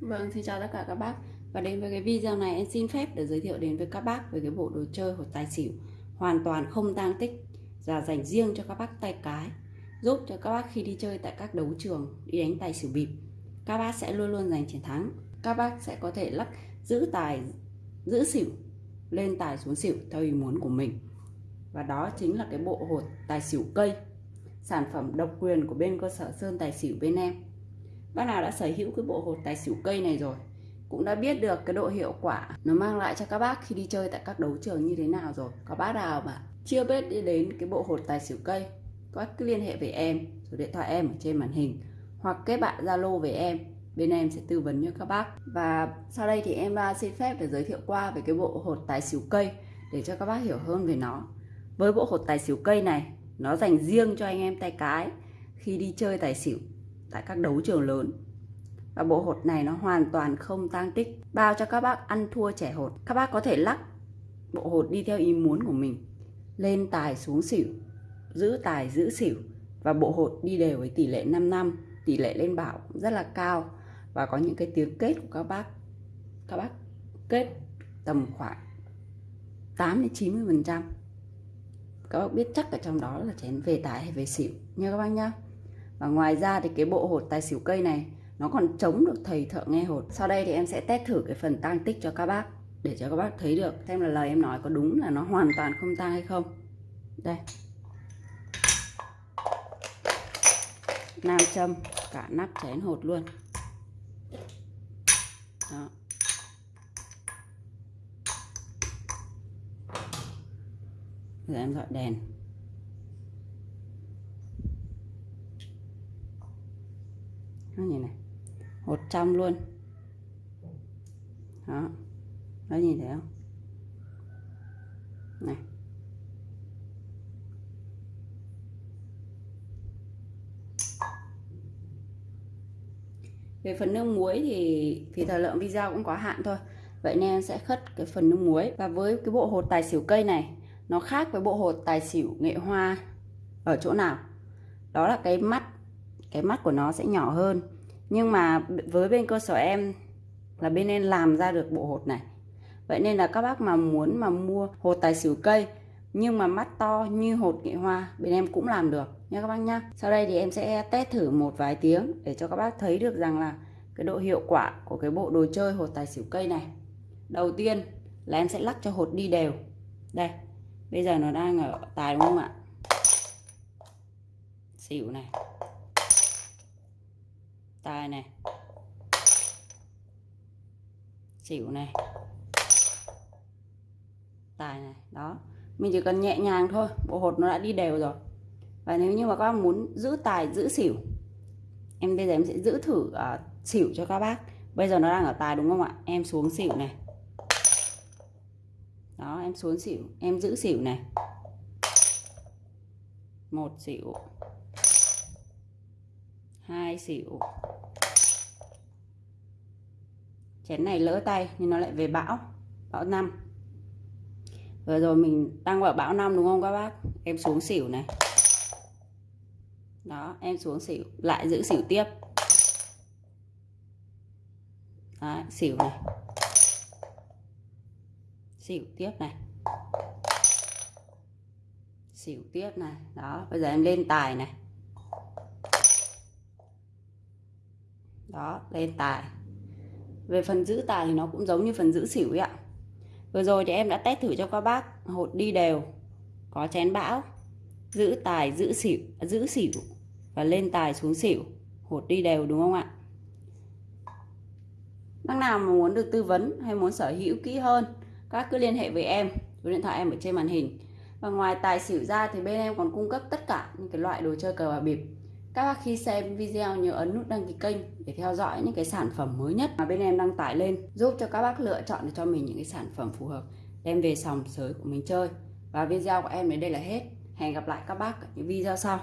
Vâng, xin chào tất cả các bác. Và đến với cái video này em xin phép để giới thiệu đến với các bác về cái bộ đồ chơi hột tài xỉu Hoàn toàn không tang tích và dành riêng cho các bác tay cái Giúp cho các bác khi đi chơi tại các đấu trường, đi đánh tài xỉu bịp Các bác sẽ luôn luôn giành chiến thắng. Các bác sẽ có thể lắc giữ tài, giữ xỉu, lên tài xuống xỉu theo ý muốn của mình. Và đó chính là cái bộ hột tài xỉu cây Sản phẩm độc quyền của bên cơ sở Sơn Tài Xỉu bên em bác nào đã sở hữu cái bộ hột tài xỉu cây này rồi. Cũng đã biết được cái độ hiệu quả nó mang lại cho các bác khi đi chơi tại các đấu trường như thế nào rồi. Có bác nào mà chưa biết đi đến cái bộ hột tài xỉu cây, có cứ liên hệ với em, số điện thoại em ở trên màn hình, hoặc kết bạn zalo với em. Bên em sẽ tư vấn cho các bác. Và sau đây thì em xin phép để giới thiệu qua về cái bộ hột tài xỉu cây để cho các bác hiểu hơn về nó. Với bộ hột tài xỉu cây này, nó dành riêng cho anh em tay cái khi đi chơi tài xỉu tại các đấu trường lớn. Và bộ hột này nó hoàn toàn không tang tích, bao cho các bác ăn thua trẻ hột. Các bác có thể lắc bộ hột đi theo ý muốn của mình, lên tài xuống xỉu, giữ tài giữ xỉu, và bộ hột đi đều với tỷ lệ 5 năm, tỷ lệ lên bảo rất là cao. Và có những cái tiếng kết của các bác các bác kết tầm khoảng 8 đến 90 phần trăm. Các bác biết chắc ở trong đó là chén về tài hay về xỉu. Nha các bác nhá và ngoài ra thì cái bộ hột tài xỉu cây này, nó còn chống được thầy thợ nghe hột. Sau đây thì em sẽ test thử cái phần tang tích cho các bác, để cho các bác thấy được, xem là lời em nói có đúng là nó hoàn toàn không tang hay không. Đây. Nam châm, cả nắp chén hột luôn. Đó. Giờ em dọi đèn. Nó như này. Một trăm luôn. Đó. Nó nhìn thấy không? Này. Về phần nước muối thì thì thời lượng video cũng có hạn thôi. Vậy nên sẽ khất cái phần nước muối. Và với cái bộ hột tài xỉu cây này, nó khác với bộ hột tài xỉu nghệ hoa ở chỗ nào? Đó là cái mắt cái mắt của nó sẽ nhỏ hơn. Nhưng mà với bên cơ sở em là bên em làm ra được bộ hột này. Vậy nên là các bác mà muốn mà mua hột tài xỉu cây, nhưng mà mắt to như hột nghệ hoa, bên em cũng làm được. Nha các bác nhá. Sau đây thì em sẽ test thử một vài tiếng để cho các bác thấy được rằng là cái độ hiệu quả của cái bộ đồ chơi hột tài xỉu cây này. Đầu tiên là em sẽ lắc cho hột đi đều. Đây, bây giờ nó đang ở tài đúng không ạ? Xỉu này tài này xỉu này tài này đó. Mình chỉ cần nhẹ nhàng thôi bộ hột nó đã đi đều rồi. Và nếu như mà các bác muốn giữ tài giữ xỉu em bây giờ em sẽ giữ thử uh, xỉu cho các bác. Bây giờ nó đang ở tài đúng không ạ? Em xuống xỉu này. Đó em xuống xỉu em giữ xỉu này. Một xỉu hai xỉu. Chén này lỡ tay nhưng nó lại về bão. Bão năm. Vừa rồi mình đang vào bão năm đúng không các bác? Em xuống xỉu này. Đó em xuống xỉu. Lại giữ xỉu tiếp. Đấy, xỉu này. Xỉu tiếp này. Xỉu tiếp này. Đó bây giờ em lên tài này. Đó, lên tài. Về phần giữ tài thì nó cũng giống như phần giữ xỉu ấy ạ. Vừa rồi thì em đã test thử cho các bác, hột đi đều, có chén bão, giữ tài, giữ xỉu à, giữ xỉu và lên tài xuống xỉu, hột đi đều đúng không ạ? Bác nào mà muốn được tư vấn hay muốn sở hữu kỹ hơn, các cứ liên hệ với em, số điện thoại em ở trên màn hình. Và ngoài tài xỉu ra thì bên em còn cung cấp tất cả những cái loại đồ chơi cờ bạc bịp các bác khi xem video nhớ ấn nút đăng ký kênh để theo dõi những cái sản phẩm mới nhất mà bên em đăng tải lên, giúp cho các bác lựa chọn được cho mình những cái sản phẩm phù hợp, đem về sòng sới của mình chơi. Và video của em đến đây là hết. Hẹn gặp lại các bác ở những video sau.